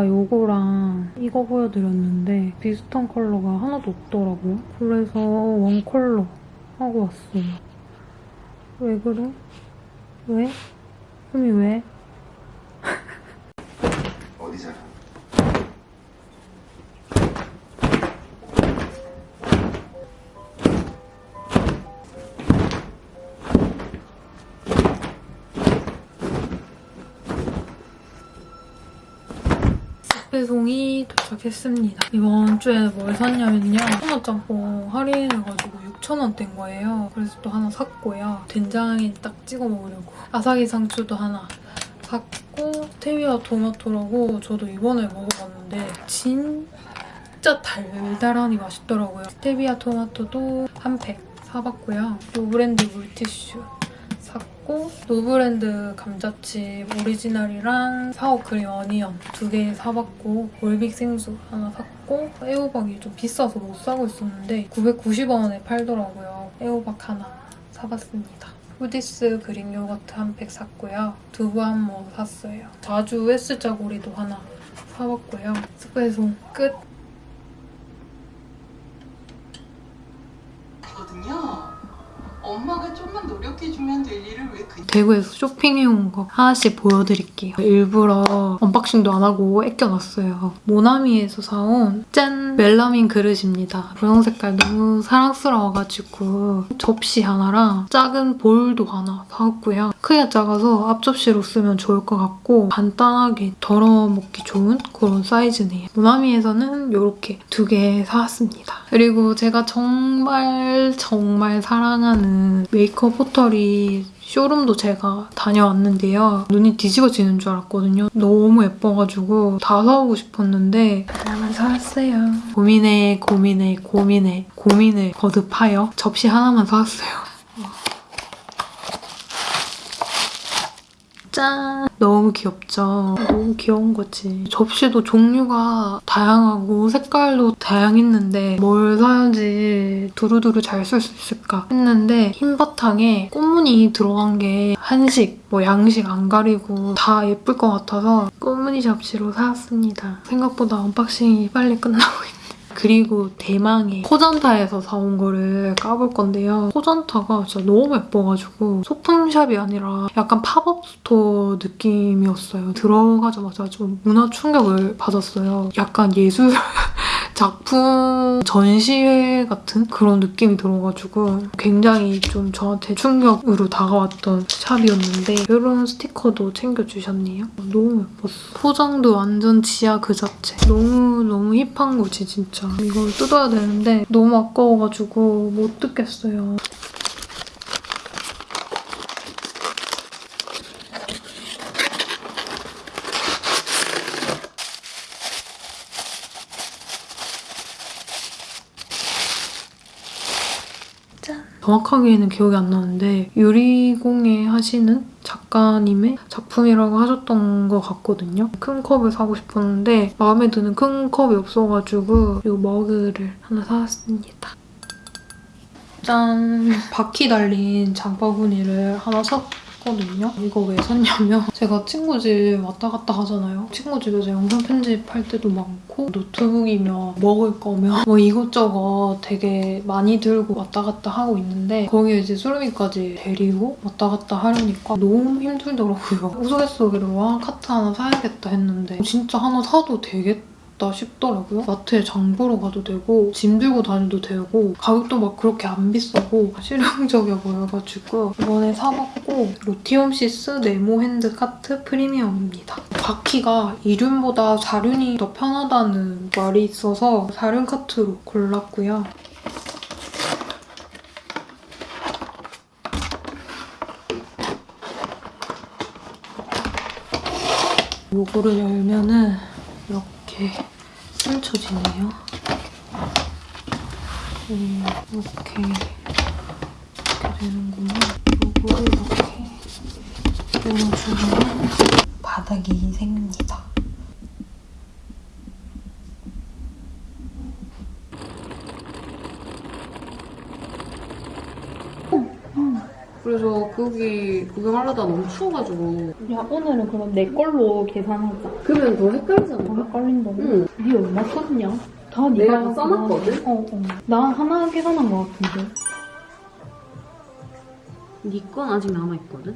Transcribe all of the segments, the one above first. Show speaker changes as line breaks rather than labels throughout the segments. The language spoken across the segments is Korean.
제가 요거랑 이거 보여드렸는데 비슷한 컬러가 하나도 없더라고요. 그래서 원 컬러 하고 왔어요. 왜 그래? 왜? 흠이 왜? 배송이 도착했습니다. 이번 주에 뭘 샀냐면요. 토마짬뽕 할인해가지고 6,000원대인 거예요. 그래서 또 하나 샀고요. 된장에 딱 찍어 먹으려고. 아삭이 상추도 하나 샀고 스테비아 토마토라고 저도 이번에 먹어봤는데 진짜 달달하니 맛있더라고요. 스테비아 토마토도 한 팩 사봤고요. 노브랜드 물티슈 샀고 노브랜드 감자칩 오리지널이랑 sour cream onion 두 개 사봤고 올빅 생수 하나 샀고 애호박이 좀 비싸서 못 사고 있었는데 990원에 팔더라고요. 애호박 하나 사봤습니다. 후디스 Greek yogurt 한 팩 샀고요. 두부 한 모 샀어요. 자주 S자 고리도 하나 사봤고요. 쓱배송 끝!
거든요. 엄마가 좀만 노력해주면 될 일을 왜 그...
대구에서 쇼핑해온 거 하나씩 보여드릴게요. 일부러 unboxing도 안 하고 애껴놨어요. 모나미에서 사온 짠! 멜라민 그릇입니다. 분홍 색깔 너무 사랑스러워가지고 접시 하나랑 작은 볼도 하나 사왔고요. 크기가 작아서 앞접시로 쓰면 좋을 것 같고 간단하게 덜어 먹기 좋은 그런 사이즈네요. 모나미에서는 이렇게 두 개 사왔습니다. 그리고 제가 정말 정말 사랑하는 메이크업 포털이 쇼룸도 제가 다녀왔는데요. 눈이 뒤집어지는 줄 알았거든요. 너무 예뻐가지고 다 사오고 싶었는데 하나만 사왔어요. 고민해 고민해 고민해 고민을 거듭하여 접시 하나만 사왔어요. 짠! 너무 귀엽죠? 너무 귀여운 거지. 접시도 종류가 다양하고 색깔도 다양했는데 뭘 사야지 두루두루 잘 쓸 수 있을까 했는데 흰 바탕에 꽃무늬 들어간 게 한식, 뭐 양식 안 가리고 다 예쁠 것 같아서 꽃무늬 접시로 사왔습니다. 생각보다 unboxing이 빨리 끝나고 있네요. 그리고 대망의 호전타에서 사온 거를 까볼 건데요. 호전타가 진짜 너무 예뻐가지고 소품샵이 아니라 약간 pop-up store 느낌이었어요. 들어가자마자 좀 문화 충격을 받았어요. 약간 예술 작품 전시회 같은 그런 느낌이 들어가지고 굉장히 좀 저한테 충격으로 다가왔던 샵이었는데 이런 스티커도 챙겨주셨네요. 너무 예뻤어. 포장도 완전 지하 그 자체. 너무너무 힙한 거지 진짜. 이걸 뜯어야 되는데 너무 아까워가지고 못 뜯겠어요. 정확하게는 기억이 안 나는데 유리공예 하시는 작가님의 작품이라고 하셨던 것 같거든요. 큰 컵을 사고 싶었는데 마음에 드는 큰 컵이 없어가지고 이 머그를 하나 사왔습니다. 짠! 바퀴 달린 장바구니를 하나 샀 거든요. 이거 왜 샀냐면 제가 친구 집 왔다 갔다 하잖아요. 친구 집에서 영상 편집할 때도 많고 노트북이며 먹을 거며 뭐 이것저것 되게 많이 들고 왔다 갔다 하고 있는데 거기에 이제 수루미까지 데리고 왔다 갔다 하려니까 너무 힘들더라고요. 우스갯소리로 와 카트 하나 사야겠다 했는데 진짜 하나 사도 되겠다 싶더라고요. 마트에 장 보러 가도 되고 짐 들고 다녀도 되고 가격도 막 그렇게 안 비싸고 실용적이어 보여가지고 이번에 사봤고 로티움시스 네모 핸드 카트 프리미엄입니다. 바퀴가 이륜보다 사륜이 더 편하다는 말이 있어서 사륜 카트로 골랐고요. 요거를 열면은 이렇게 펼쳐지네요. 음, 이렇게 이렇게 되는구나. 요거를 이렇게 열어주면 바닥이 생깁니다.
그래서 거기 구경하려다 너무 추워가지고
야 오늘은 그럼 내 걸로 계산하자.
그러면 더 헷갈리잖아.
더 헷갈린다고?
응.
니 얼마 썼냐? 다
내가
네가
써놨거든?
어, 어. 나 하나 계산한 것 같은데.
네건 아직 남아있거든?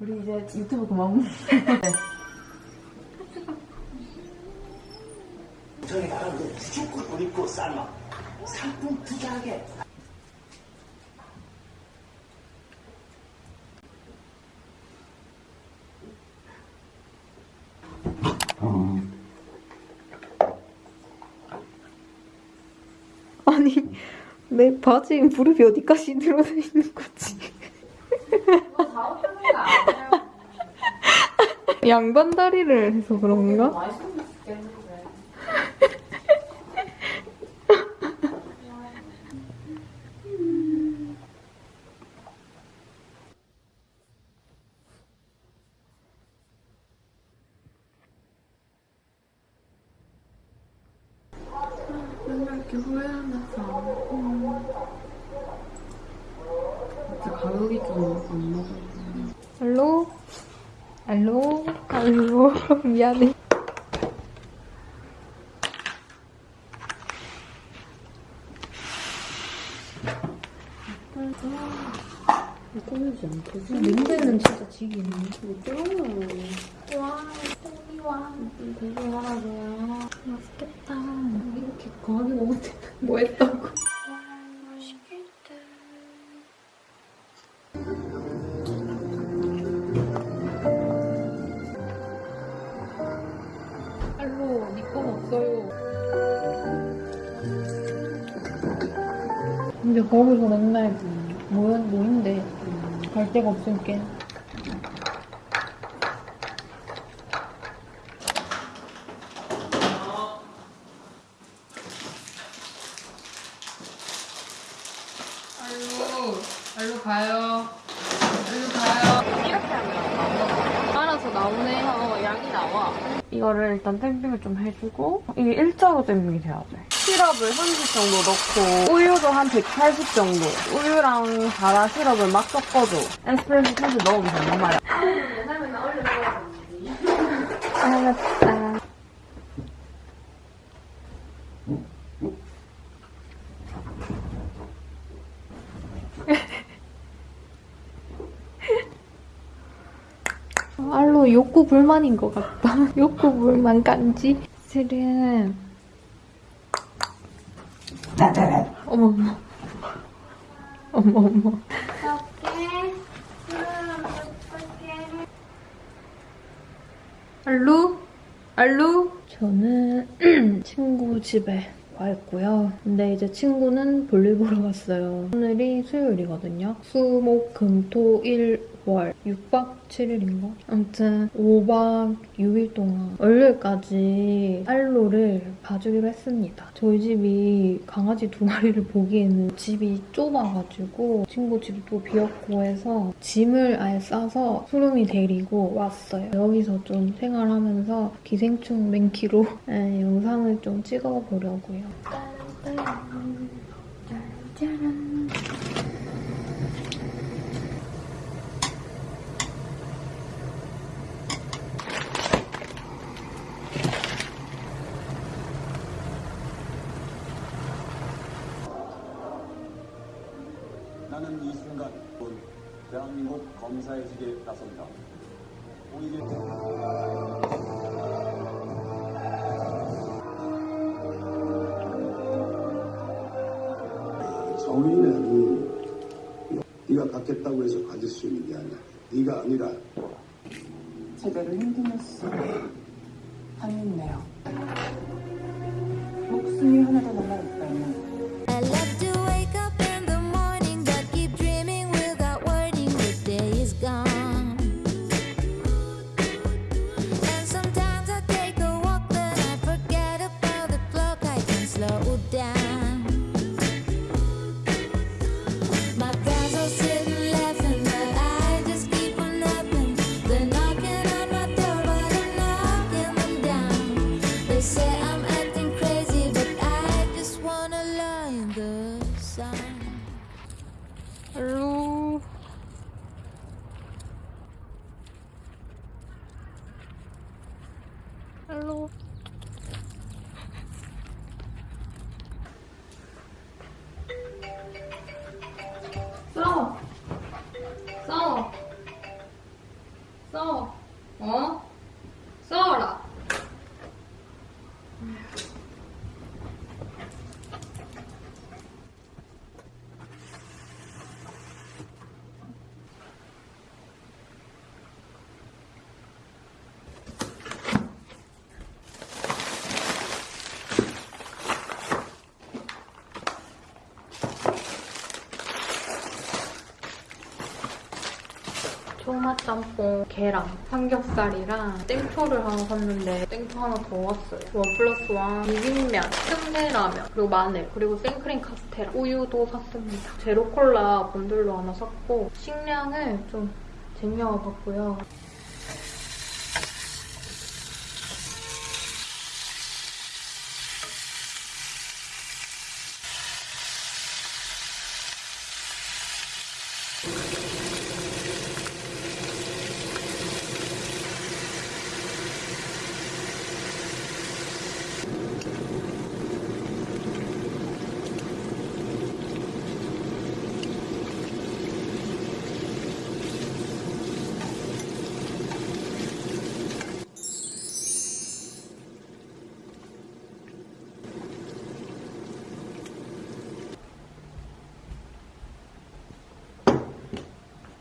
우리 이제 유튜브 그만.
저기 나라 돈 입고 삶아 상품 투자하게
아니 내 바지에 무릎이 어디까지 들어서 있는 거지? 양반 다리를 해서 그런가?
맨날 이렇게 후회하면서 진짜 가격이 좀 안 맞아
알로? 알로? 알로? 미안해.
꾸미지 않거든?
냄새는 진짜 지기네.
와, 똥이 와.
없으니까 알로, 알로 가요. 알로 가요. 이렇게 하면 알아서 나오네. 어, 양이 나와.
이거를 일단 댐빙을 좀 해주고 이게 일자로 댐빙이 돼야 돼. 시럽을 30 정도 넣고 우유도 한 180 정도. 우유랑 자라 시럽을 막 섞어줘. 에스프레소 캔을 넣으면 된단 말이야.
알았다. 알로 욕구 불만인 것 같다. 욕구 불만 간지? 실은 어머 어머 어머 어머 알루? 알루? 저는 친구 집에 와 있고요. 근데 이제 친구는 볼일 보러 갔어요. 오늘이 수요일이거든요. 수, 목, 금, 토, 일, 월. 6박 7일인가? 아무튼 5박 6일 동안 월요일까지 알로를 봐주기로 했습니다. 저희 집이 강아지 두 마리를 보기에는 집이 좁아가지고 친구 집도 비었고 해서 짐을 아예 싸서 수lum이 데리고 왔어요. 여기서 좀 생활하면서 기생충 맨키로 에, 영상을 좀 찍어보려고요. 짜란.
나 대한민국 검사의직에 나섭니다. 오히려
정의는 네가 갖겠다고 해서 가질 수 있는 게 아니야. 네가 아니라
제대로 힘들었어. 당했네요. 목숨이 하나도 남아있다
한라짬뽕, 계란, 삼겹살이랑 땡초를 하나 샀는데 땡초 하나 더 왔어요. 원 플러스 원, 비빔면, 틈새라면, 그리고 마늘, 그리고 생크림 카스테라, 우유도 샀습니다. 제로콜라 본들로 하나 샀고 식량을 좀 쟁여와봤고요.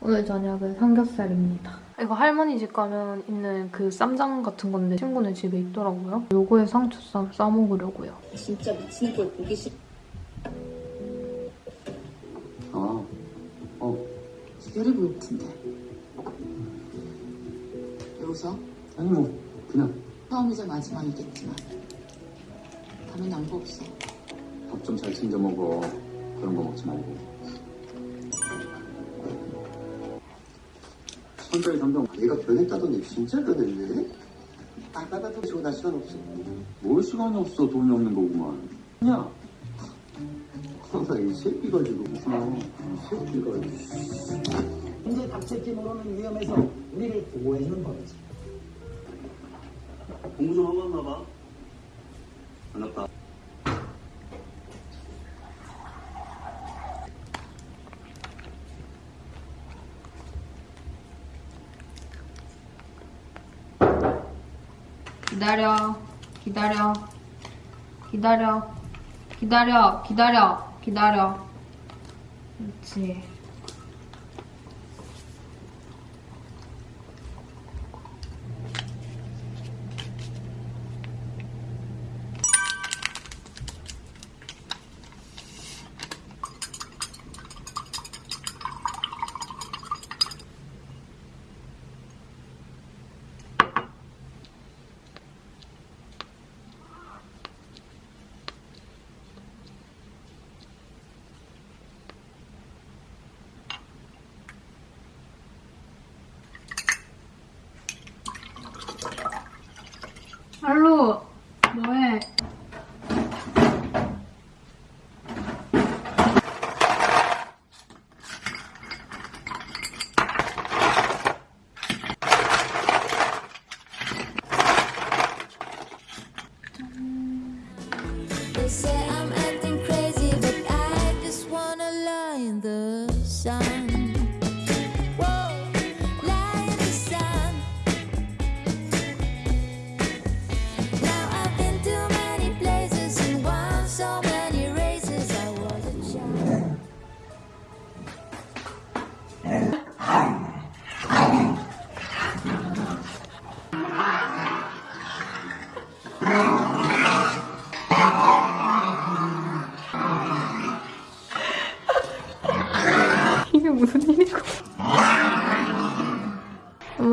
오늘 저녁은 삼겹살입니다. 이거 할머니 집 가면 있는 그 쌈장 같은 건데 친구네 집에 있더라고요. 요거에 상추쌈 싸먹으려고요.
진짜 미치는 걸 보기 싫.
아, 어,
기다리고 올 텐데. 왜 웃어?
아니 뭐 그냥
처음이자 마지막이겠지만. 다음엔 양보 없어.
밥 좀 잘 챙겨 먹어. 그런 거 먹지 말고.
선별 감독 얘가 변했다더니 진짜 변했네. 빨빨빨빨 저거 나 시간 없어.
뭘 시간이 없어 돈이 없는 거구만. 야,
항상 이 새끼 가지고 무슨 이 새끼가
언제 닥칠지 모르는 위험에서 우리를 보호해주는 법이지.
공부 좀 하고 왔나 봐. 반갑다.
기다려, 기다려, 기다려, 기다려, 기다려, 기다려. 그렇지.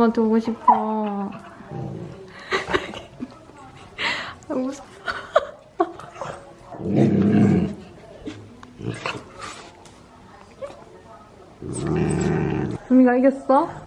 엄마한테 오고 싶어. 아, 무서워. 수미가 이겼어?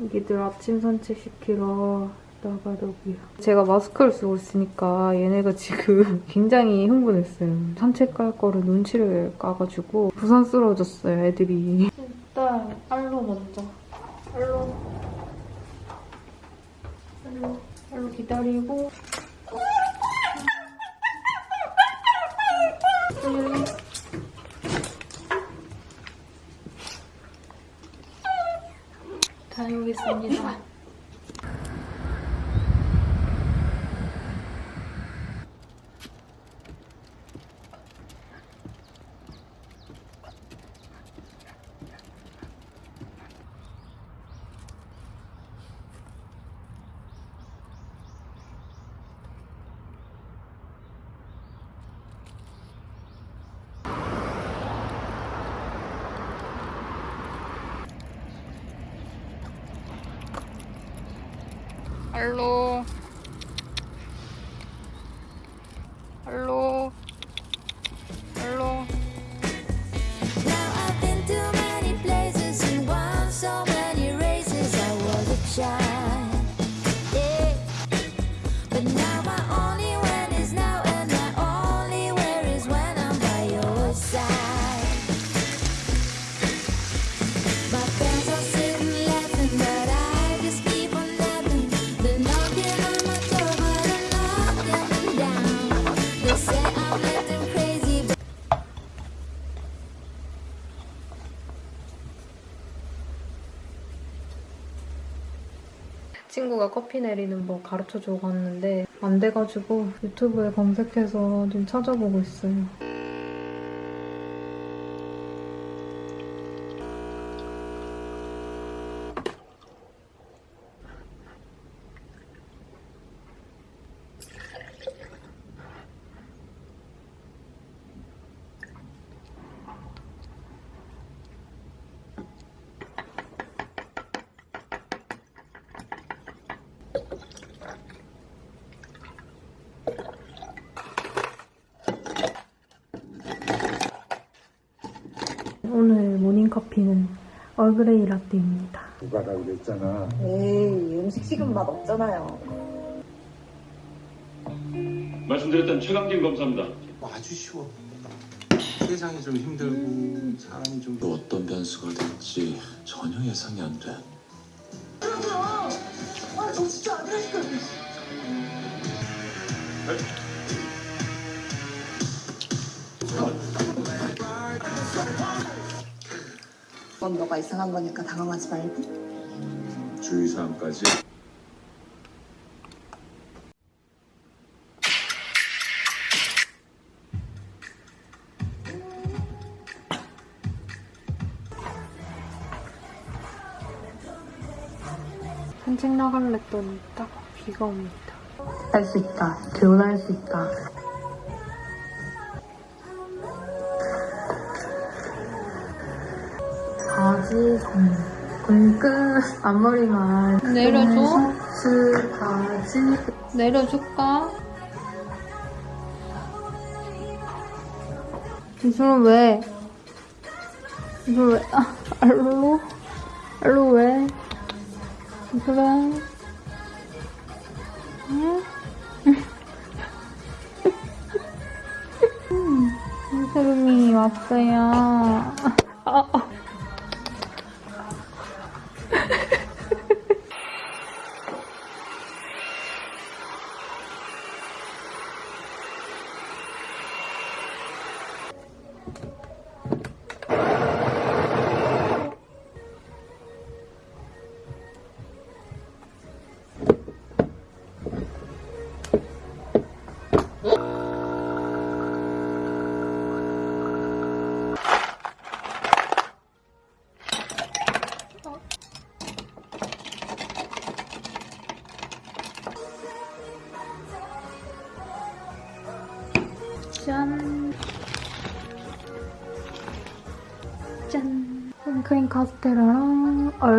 애기들 아침 산책시키러 나가려고요. 제가 마스크를 쓰고 있으니까 얘네가 지금 굉장히 흥분했어요. 산책 갈 거를 눈치를 까가지고 부산스러워졌어요, 애들이. 일단 알로 먼저. 알로. 알로. 알로 기다리고. 음. 다녀오겠습니다. 친구가 커피 내리는 법 가르쳐 주고 갔는데 안 돼가지고 유튜브에 검색해서 좀 찾아보고 있어요. 오늘 모닝커피는 얼그레이 라떼입니다.
누가라 그랬잖아.
에이, 음식 식은 맛 없잖아요.
말씀드렸던 최강진 검사입니다.
아주 쉬워. 세상이 좀 힘들고 사람이 좀
또 어떤 변수가 될지 전혀 예상이 안 돼.
그 건 너가 이상한 거니까 당황하지 말고.
주의사항까지
산책 나갈래 했더니 딱 비가 옵니다. 할 수 있다. 재훈아 할수 있다. 바지 정 끈끈 앞머리만 내려줘? 스 바지 내려줄까? 이슬은 왜? 이슬 왜? 아, 알로? 알로 왜? 그래. 응? 이슬음이 왔어요.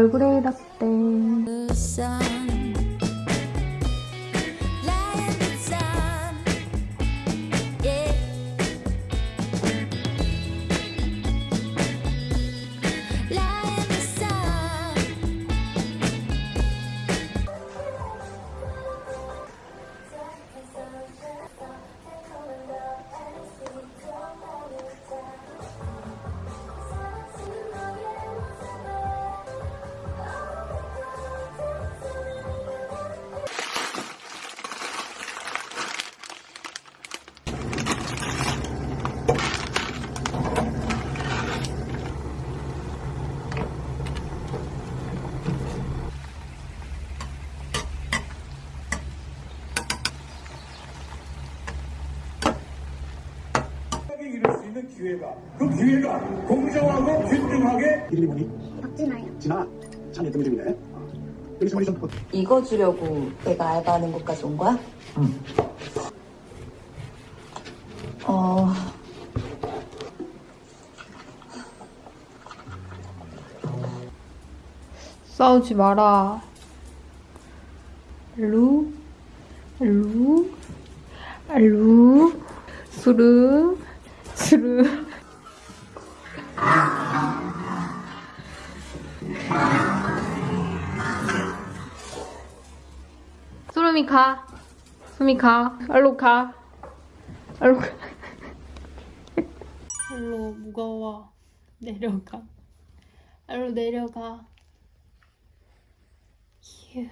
얼그레이 라떼.
기회가 그 기회가 공정하고 균등하게
뭐니?
박진아요.
진아 참 예쁜 이름이네 어. 여기 머리 좀
이거 주려고 내가 알바하는 곳까지 온 거야? 응. 어,
싸우지 마라. 수미 가. 얼로 가. 얼로 가. 얼로 무거워. 내려가. 얼로 내려가. 휴.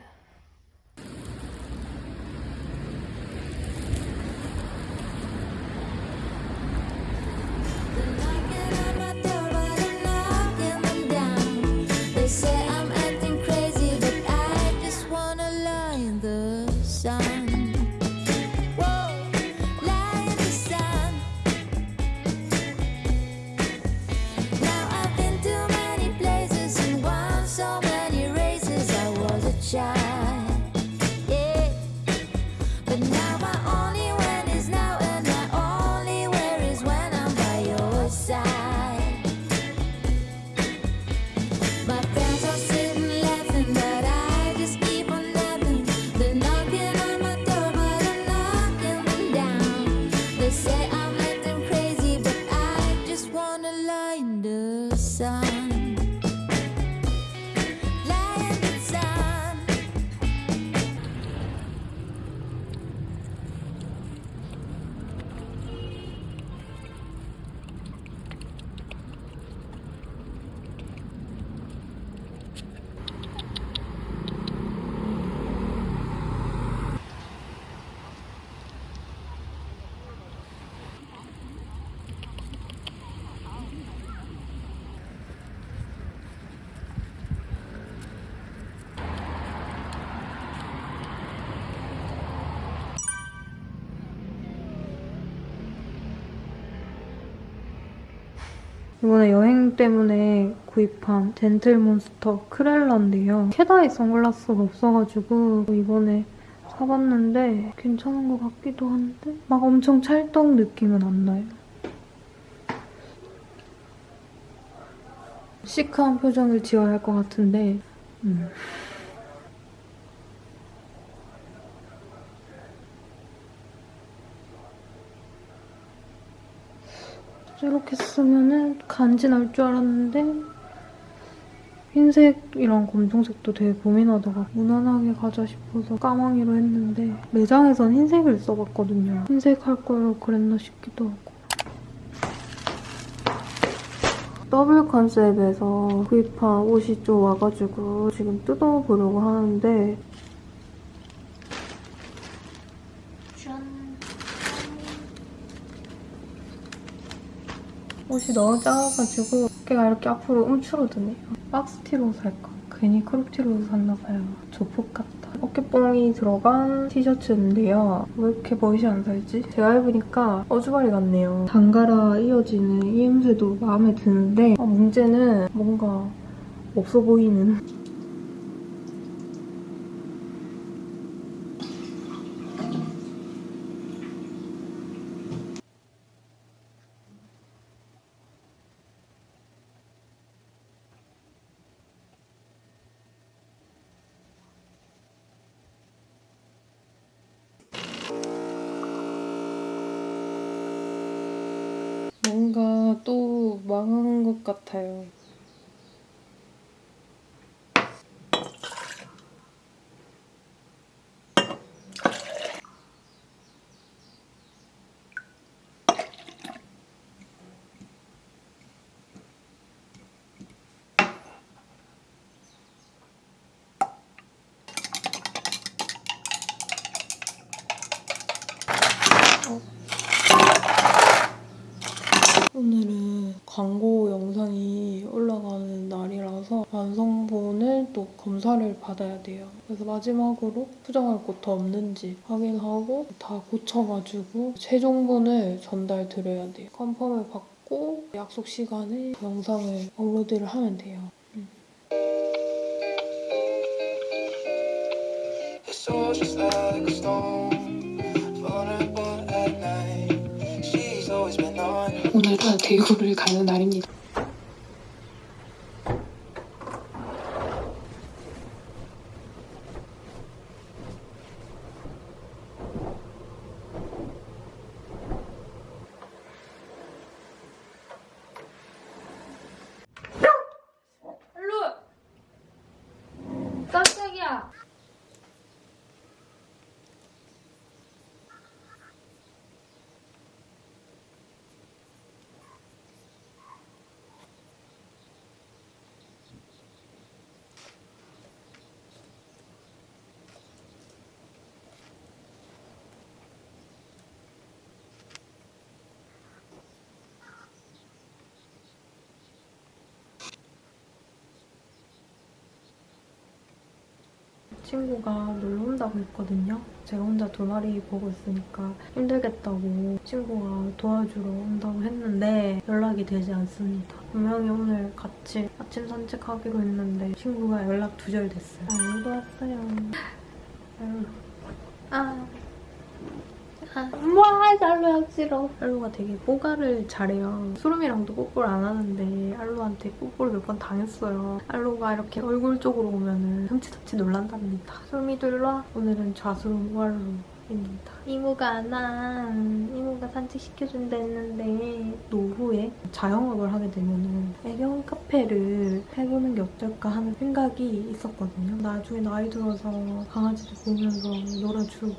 이번에 여행 때문에 구입한 젠틀몬스터 크렐라인데요. 캐다이 선글라스가 없어가지고 이번에 사봤는데 괜찮은 것 같기도 한데 막 엄청 찰떡 느낌은 안 나요. 시크한 표정을 지어야 할 것 같은데 음. 이렇게 쓰면은 간지 날 줄 알았는데 흰색 이랑 검정색도 되게 고민하다가 무난하게 가자 싶어서 까망이로 했는데 매장에선 흰색을 써봤거든요. 흰색 할 걸 그랬나 싶기도 하고 더블 컨셉에서 구입한 옷이 좀 와가지고 지금 뜯어보려고 하는데 옷이 너무 작아가지고 어깨가 이렇게 앞으로 움츠러드네요. 박스티로 살까? 괜히 크롭티로 샀나봐요. 조폭 같다. 어깨뽕이 들어간 티셔츠인데요. 왜 이렇게 멋이 안 살지? 제가 입으니까 어주바리 같네요. 단가라 이어지는 이음새도 마음에 드는데 아, 문제는 뭔가 없어 보이는 뭔가 또 망한 것 같아요.
오늘은 광고 영상이 올라가는 날이라서 완성본을 또 검사를 받아야 돼요. 그래서 마지막으로 수정할 곳 더 없는지 확인하고 다 고쳐가지고 최종본을 전달 드려야 돼요. 컨펌을 받고 약속 시간에 영상을 업로드를 하면 돼요.
It's all just like a stone,
오늘은 대구를 가는 날입니다.
알루! 깜짝이야!
친구가 놀러 온다고 했거든요. 제가 혼자 두 마리 보고 있으니까 힘들겠다고 친구가 도와주러 온다고 했는데 연락이 되지 않습니다. 분명히 오늘 같이 아침 산책하기로 했는데 친구가 연락 두절 됐어요. 알루도 왔어요. 알루. 아. 아. 와, 알루야 싫어. 알루가 되게 뽀가를 잘해요. 수름이랑도 뽀뽀를 안 하는데 알루한테 뽀뽀를 몇 번 당했어요. 알루가 이렇게 얼굴 쪽으로 오면은 흠칫흠칫 놀란답니다. 수름이도 일로 와. 오늘은 좌수름 우알루 입니다. 이모가 안 와. 이모가 산책시켜준다 했는데 노후에 자영업을 하게 되면 은 애견 카페를 해보는 게 어떨까 하는 생각이 있었거든요. 나중에 나이 들어서 강아지도 보면서 놀아주고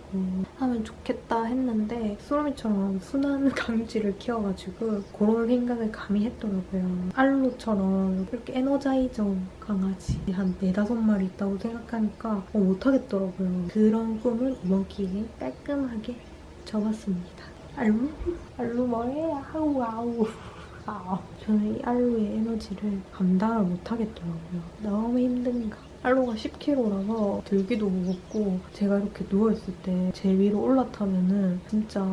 하면 좋겠다 했는데 수로미처럼 순한 강쥐를 키워가지고 그런 생각을 감히 했더라고요. 알로처럼 이렇게 에너자이저 강아지 한 네다섯 마리 있다고 생각하니까 어, 못하겠더라고요. 그런 꿈을 이번 기회에 깔끔하게 접었습니다. 알루? 알루 뭐해? 아우 아우 아우 저는 이 알루의 에너지를 감당을 못하겠더라고요. 너무 힘든가. 알로가 10kg라서 들기도 무겁고 제가 이렇게 누워있을 때 제 위로 올라타면은 진짜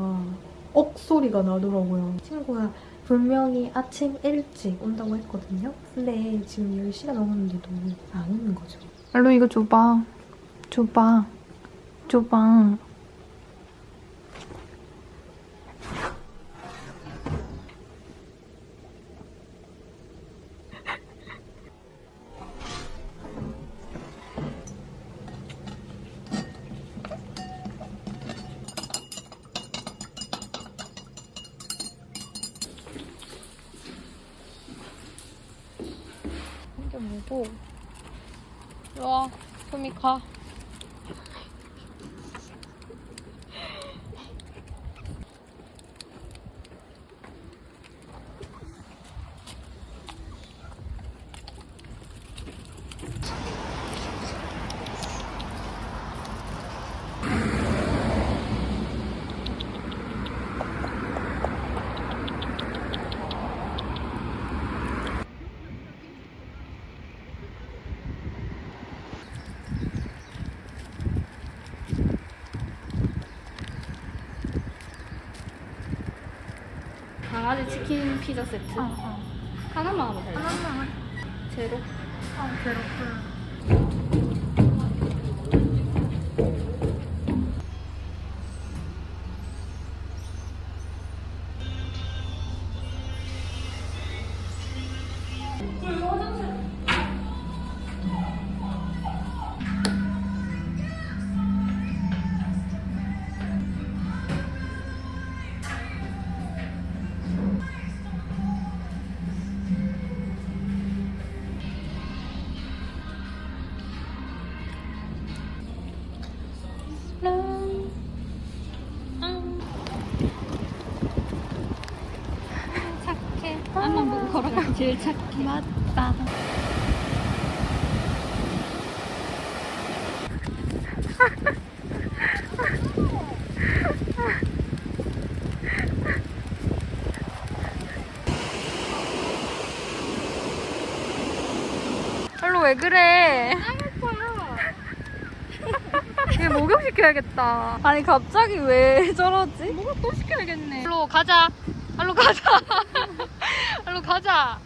억 소리가 나더라고요. 친구가 분명히 아침 일찍 온다고 했거든요. 근데 지금 10시가 넘었는데도 안 오는 거죠. 알로 이거 줘봐. 줘봐. 줘봐. 이게 뭐고? 와, 소미 가.
강아지 치킨 피자 세트. 하 제일 착해
맞다 별로
왜 그래? 아, 이게 목욕시켜야겠다. 아니 갑자기 왜 저러지? 목욕 또 시켜야겠네. 일로 가자. 일로 가자. 일로 가자.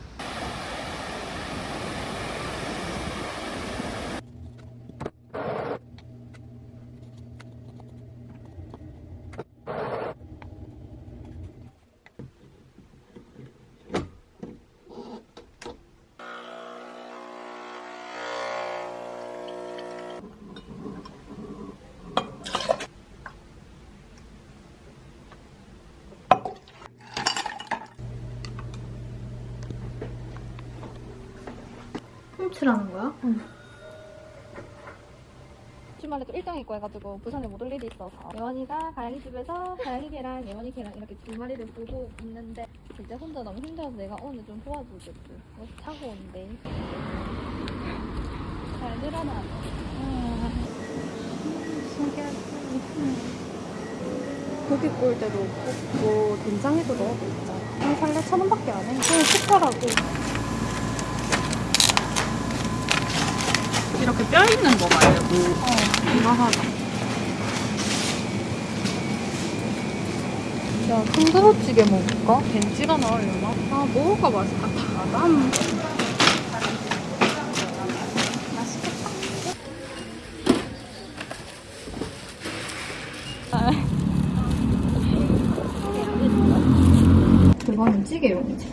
훔치라는 거야? 응.
주말에 또 일정이 있고 해가지고 부산에 못 올 일이 있어서 예원이가 가영이 집에서 가영이 걔랑 예원이 걔랑 이렇게 두 마리를 보고 있는데 이제 혼자 너무 힘들어서 내가 오늘 좀 도와주겠지 그래서 차고 온대 잘 늘어나
고기 구울 때도 굽고 된장에도 넣어도 있잖아. 한 살래 천 원밖에 안 해. 그냥 시켜라고.
이렇게 뼈 있는 거 말고
이거 하나. 야, 통두부찌개 먹을까?
벤치가 나오려나? 아 먹을까 맛있겠다.
난
그거는 찌개용이지.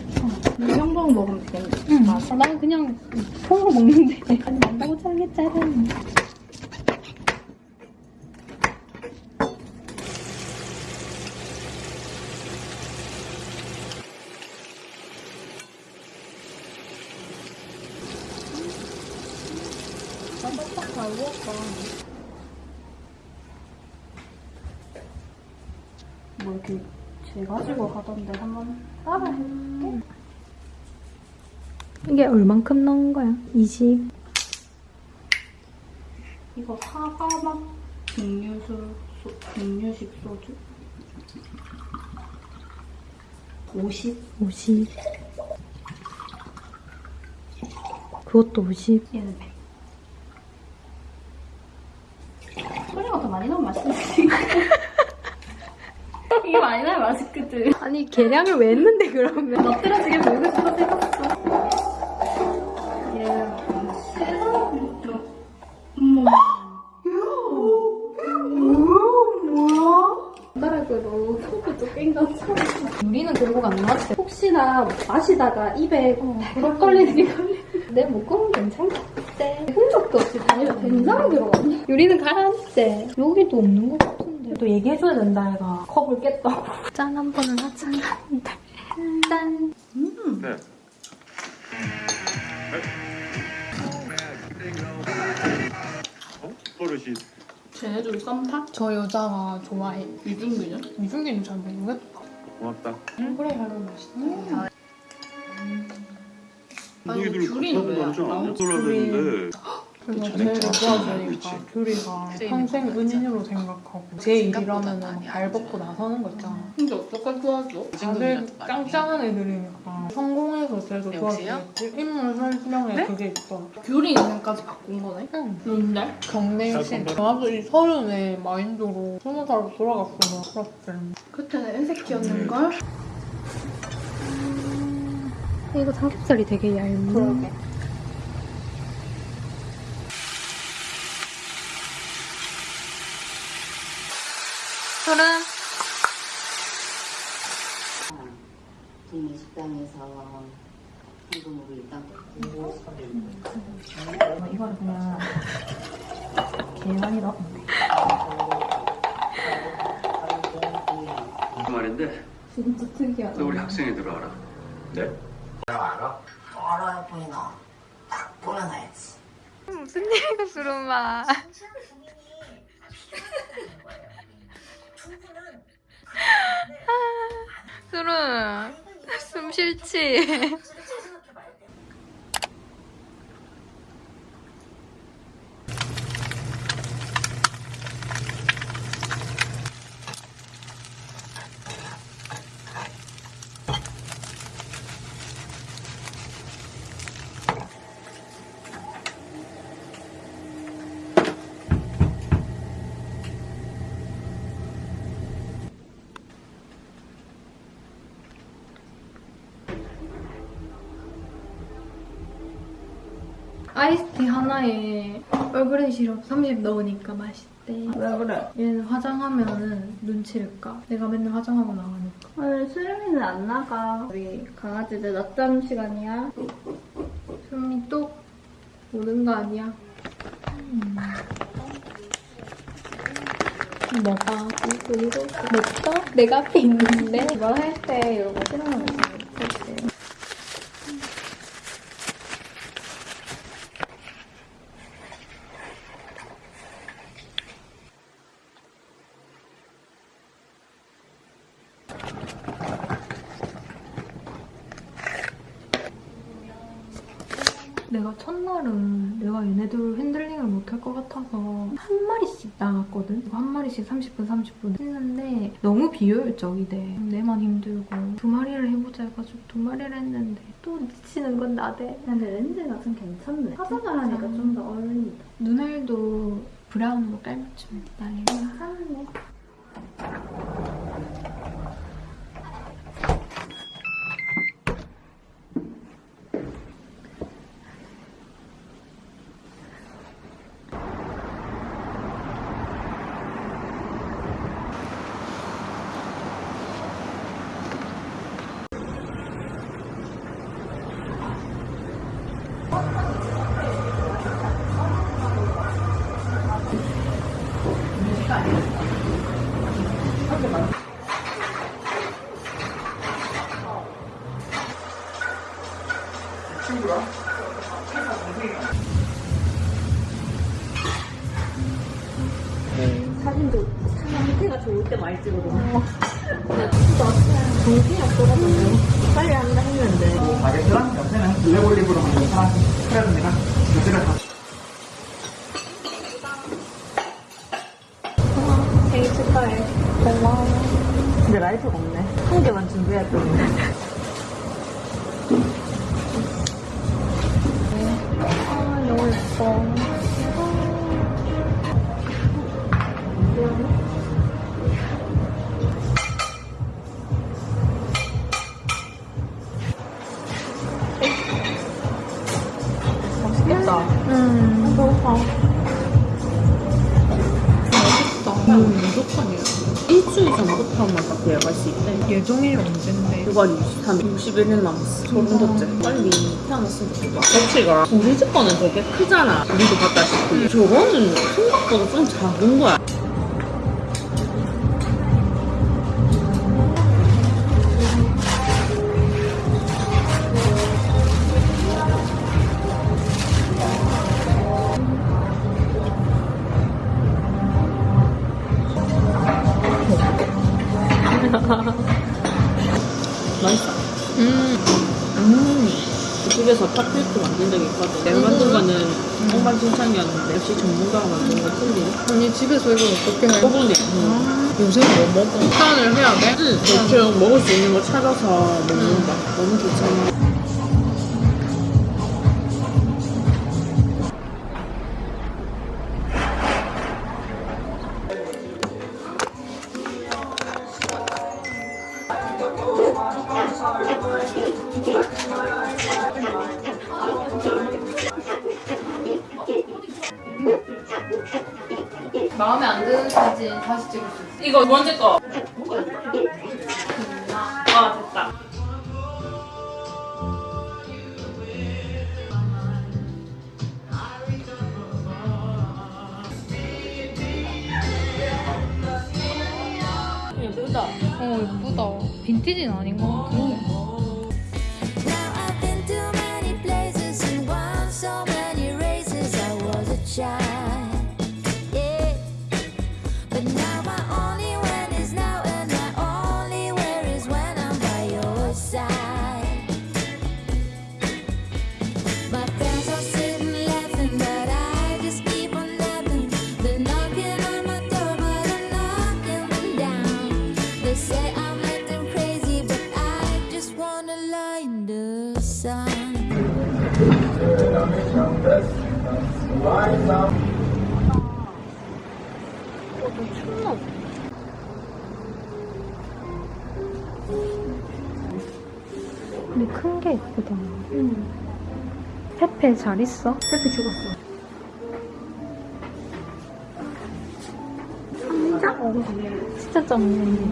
이 정도는 먹으면 되겠네. 응. 아, 난 그냥 통으로 먹는데. 아니, 잘겠잖아.
뭐 이렇게 재가지고 하던데 한번 따라 해볼게.
이게 얼만큼 넣은 거야? 20.
맛 증류수, 소, 증류식 소주. 50?
50. 그것도 50.
얘는 100. 소리가 더 많이 나면 맛있겠지. 이게 많이 나면 맛있거든.
아니, 계량을 왜 했는데, 그러면?
멋들어지게 보이고 싶어서 혹시나 마시다가 입에 벽 걸리는 게 걸리는 내 목공은 괜찮겠대 흔적도 없이 다니면 된장을 들어갔네
유리는 가라앉대.
여기도 없는 것 같은데
또 얘기해줘야 된다, 얘가. 컵을 깼다고. 짠 한 번은 하자. 짠.
네. 어? 버릇이
쟤네들 썸타?
저 여자가 좋아해.
유준기는?
이중기는 잘 모르겠다.
고맙다.
그래, 별로 맛있다.
너희들
귤이는 왜
같이
안
하는
나오지?
걸로
좋아하니까
알고
귤이가 평생 은인으로 생각하고 제 일이라면 발 벗고 나서는 거 있잖아.
근데 어떡할 도와줘?
다들 짱짱한 애들이니까 성공해서 쟤도 좋아지겠지. 인물 설명에 그게 있어.
귤이 있는까지 바꾼 거네?
응.
뭔데?
경내신. 나도 이 서른에 마인드로 스무 살로 돌아갔으면 그랬을
그때는 엔색키였는걸?
이거 삼겹살이 되게 얇은.
그러게.
술은?
동네 식당에서 현금으로 일단 뜯고
이거를 그냥 계란이 넣으면
그 말인데
진짜 특이하다
너 우리 학생회들어 알아? 네?
알아요 보이나 딱 보면 알지
무슨 일이고 수름아. 수름, 숨 싫지? 아이스티 하나에 얼그레이 시럽 30 넣으니까 맛있대.
왜 그래?
얘는 화장하면은 눈치를 까? 내가 맨날 화장하고 나가니까.
오늘 수림이는 안 나가. 우리 강아지들 낮잠 시간이야.
수미 또 오는 거 아니야? 음. 뭐가?
이거 이거 냈어? 내가 앞에 있는데 이거 할 때 이런 거 싫어하는 거 그치?
내가 첫날은 내가 얘네들 핸들링을 못할 것 같아서 한 마리씩 나갔거든? 마리씩 30분, 30분 했는데 너무 비효율적이대. 내만 힘들고 두 마리를 해보자 해가지고 두 마리를 했는데 또 지치는 건 나대.
근데 렌즈가 좀 괜찮네. 화장을 하니까 좀 더 어울린다.
눈알도 brown으로 깔맞춤 난리야.
괜찮네.
블랙 올리브로 만든 파란 스프레드입니다. 두 개를 다
생일 축하해. 고마워.
근데 라이터가 없네. 한 개만 준비했더니. 61일 남았어. 소름 돋지? 빨리 태어났으면 좋겠다. 터치가 우리 집 거는 되게 크잖아. 우리도 봤다시피. 저거는 생각보다 좀 작은 거야. 집에서
이걸 어떻게 해?
오븐에. 응.
요새 뭐 먹어? 식단을 해야 돼?
응. 대충 먹을 수 있는 거 찾아서 먹는 거. 너무 좋잖아.
찍을 수 있어.
이거 두 번째 거.
잘 있어?
페페 죽었어.
진짜? 진짜
있어요.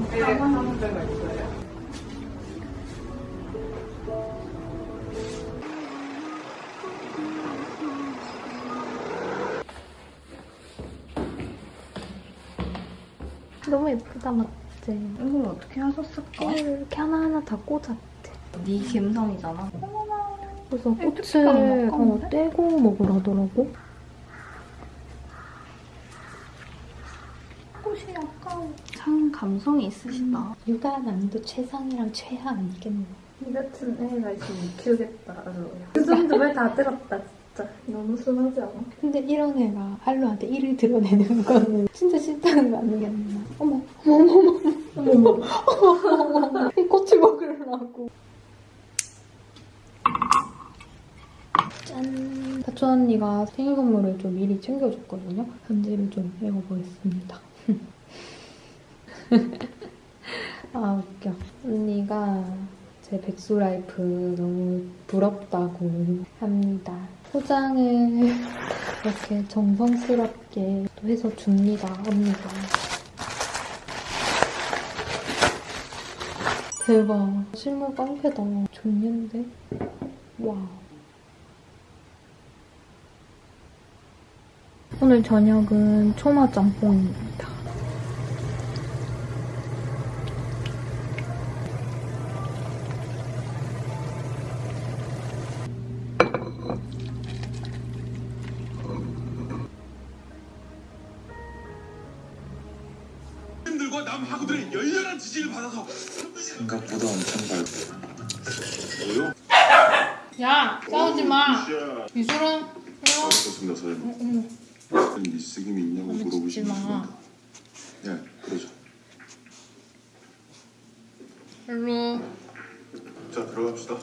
너무 예쁘다, 맞지?
이걸 어떻게 하셨을까?
이렇게 하나하나 다 꽂았대.
네 감성이잖아.
그래서 꽃을
색깔이
어? 떼고 먹으라더라고.
꽃이 아까워. 참 감성이 있으시다.
육아 난도 최상이랑 최하 아니겠네.
이 같은 애가 있으면 키우겠다. 그 정도 왜다 들었다 진짜. 너무 순하지 않아?
근데 이런 애가 할로한테 일을 드러내는 거는 진짜 싫다는 거 아니겠나? 어머, 어머, 어머, 어머, 어머, 어머, 어머, 이 꽃을 먹으려고. 짠! 다초 언니가 생일 선물을 좀 미리 챙겨줬거든요. 편지를 좀 읽어보겠습니다. 아, 웃겨. 언니가 제 백수 life 너무 부럽다고 합니다. 포장을 이렇게 정성스럽게 또 해서 줍니다, 언니가. 대박. 실물 깡패다. 좋는데? 와. 오늘 저녁은 초마 짬뽕입니다.
들과 남하고들의 열렬한 지지를 받아서
생각보다 엄청 밝고
뭐요?
야, 싸우지 마. 미술은
알겠습니다 사장님
어머,
미쓰김이 있냐고 물어보시면
마.
예 그러죠
일로.
자 들어갑시다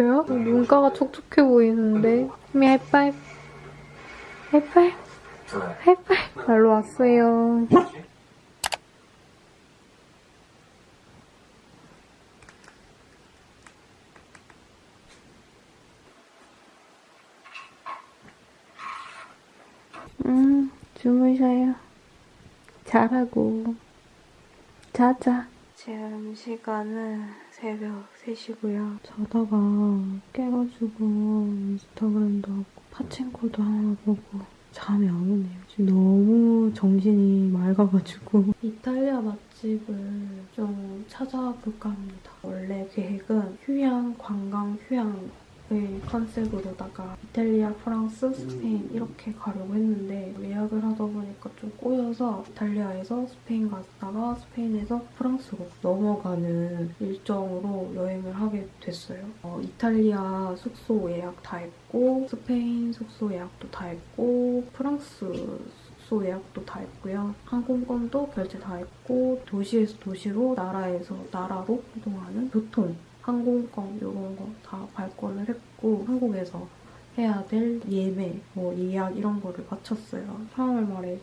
울었어요? 눈가가 촉촉해 보이는데. 수미 하이파이브. 하이파이브. 하이파이브. 날로 왔어요. 음, 주무셔요. 잘하고. 자자. 지금 시간은 새벽 3시고요. 자다가 깨가지고 인스타그램도 하고 파친코도 하나 보고 잠이 안 오네요. 지금 너무 정신이 맑아가지고 이탈리아 맛집을 좀 찾아볼까 합니다. 원래 계획은 휴양, 관광 휴양 을 컨셉으로다가 이탈리아, 프랑스, 스페인 이렇게 가려고 했는데 예약을 하다 보니까 좀 꼬여서 이탈리아에서 스페인 갔다가 스페인에서 프랑스로 넘어가는 일정으로 여행을 하게 됐어요. 어, 이탈리아 숙소 예약 다 했고 스페인 숙소 예약도 다 했고 프랑스 숙소 예약도 다 했고요. 항공권도 결제 다 했고 도시에서 도시로 나라에서 나라로 이동하는 교통 항공권 이런 거 다 발권을 했고 한국에서 해야 될 예매, 뭐 예약 이런 거를 마쳤어요. 3월 말에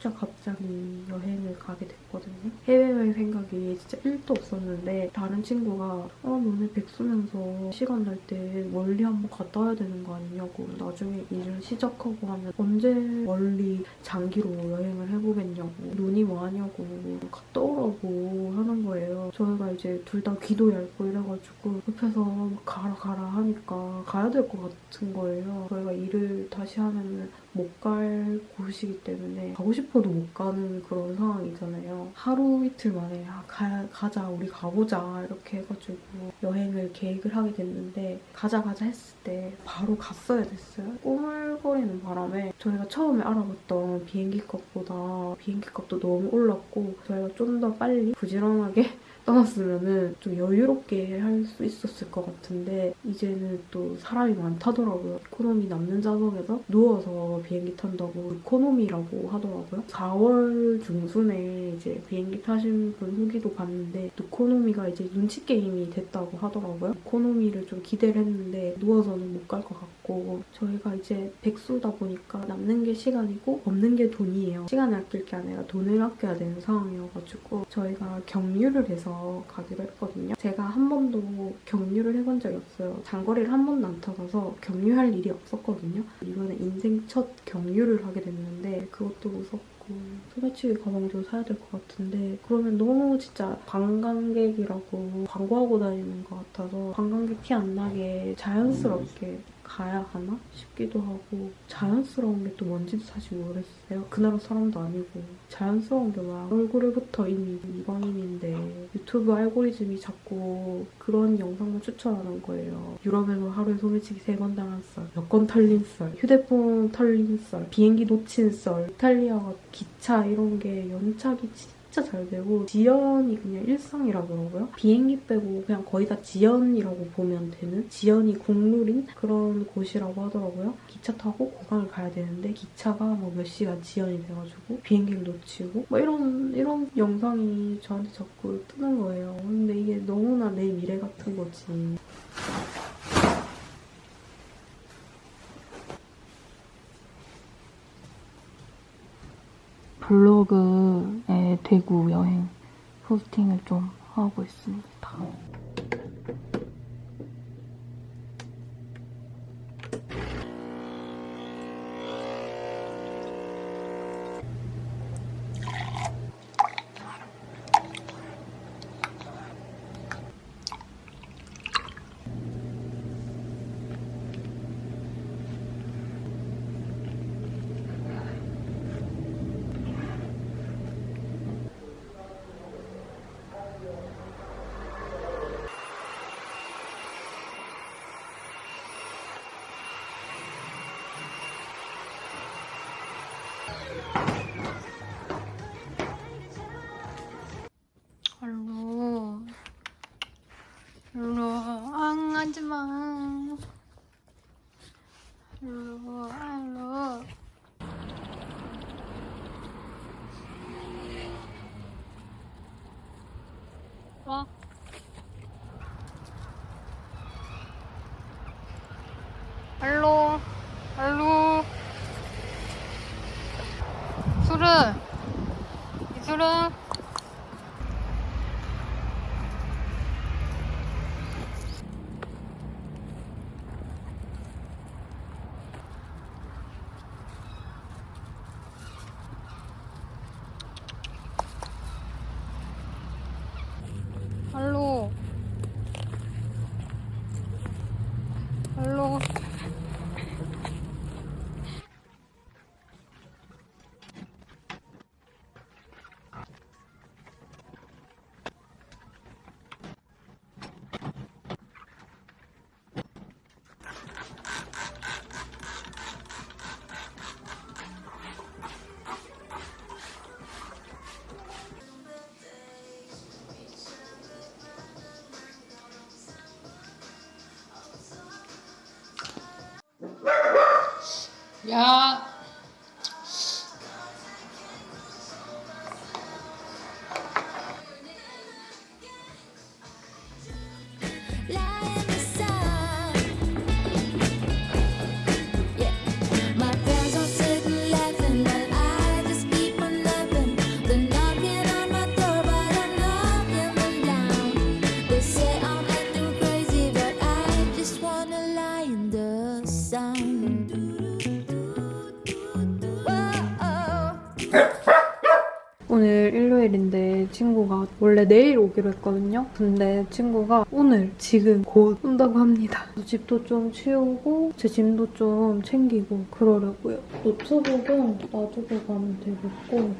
진짜 갑자기 여행을 가게 됐거든요. 해외여행 생각이 진짜 1도 없었는데 다른 친구가 어 너네 백수면서 시간 날 때 멀리 한번 갔다 와야 되는 거 아니냐고 나중에 일을 시작하고 하면 언제 멀리 장기로 여행을 해보겠냐고 눈이 뭐하냐고 갔다 오라고 하는 거예요. 저희가 이제 둘 다 귀도 얇고 이래가지고 옆에서 막 가라 가라 하니까 가야 될 것 같은 거예요. 저희가 일을 다시 하면은 못 갈 곳이기 때문에 가고 싶어도 못 가는 그런 상황이잖아요. 하루 이틀 만에 아, 가, 가자 우리 가보자 이렇게 해가지고 여행을 계획을 하게 됐는데 가자 가자 했을 때 바로 갔어야 됐어요. 꼬물거리는 바람에 저희가 처음에 알아봤던 비행기 값보다 비행기 값도 너무 올랐고 저희가 좀 더 빨리 부지런하게 떠났으면은 좀 여유롭게 할 수 있었을 것 같은데 이제는 또 사람이 많다더라고요. economy 남는 좌석에서 누워서 비행기 탄다고 눕코노미라고 하더라고요. 4월 중순에 이제 비행기 타신 분 후기도 봤는데 눕코노미가 이제 눈치 게임이 됐다고 하더라고요. 눕코노미를 좀 기대를 했는데 누워서는 못 갈 것 같고 저희가 이제 백수다 보니까 남는 게 시간이고 없는 게 돈이에요. 시간을 아낄 게 아니라 돈을 아껴야 되는 상황이어가지고 저희가 경유를 해서 가기로 했거든요. 제가 한 번도 경유를 해본 적이 없어요. 장거리를 한 번도 안 타봐서 경유할 일이 없었거든요. 이번에 인생 첫 경유를 하게 됐는데 그것도 무섭고 소매치기 가방도 사야 될 것 같은데 그러면 너무 진짜 관광객이라고 광고하고 다니는 것 같아서 관광객 티 안 나게 자연스럽게 가야 하나 싶기도 하고 자연스러운 게 또 뭔지도 사실 모르겠어요. 그 나라 사람도 아니고 자연스러운 게 막 얼굴부터 이미 이방인인데 유튜브 알고리즘이 자꾸 그런 영상만 추천하는 거예요. 유럽에서 하루에 소매치기 세 번 당한 썰, 여권 털린 썰, 휴대폰 털린 썰, 비행기 놓친 썰, 이탈리아가 기차 이런 게 연착이 진짜 잘 되고 지연이 그냥 일상이라 그러고요. 비행기 빼고 그냥 거의 다 지연이라고 보면 되는 지연이 국룰인 그런 곳이라고 하더라고요. 기차 타고 고강을 가야 되는데 기차가 뭐 몇 시간 지연이 돼가지고 비행기를 놓치고 뭐 이런 이런 영상이 저한테 자꾸 뜨는 거예요. 근데 이게 너무나 내 미래 같은 거지.
블로그의 대구 여행 포스팅을 좀 하고 있습니다.
ह्या 친구가 원래 내일 오기로 했거든요. 근데 친구가 오늘 지금 곧 온다고 합니다. 집도 좀 치우고 제 짐도 좀 챙기고 그러려고요. 노트북은 놔두고 가면 되겠고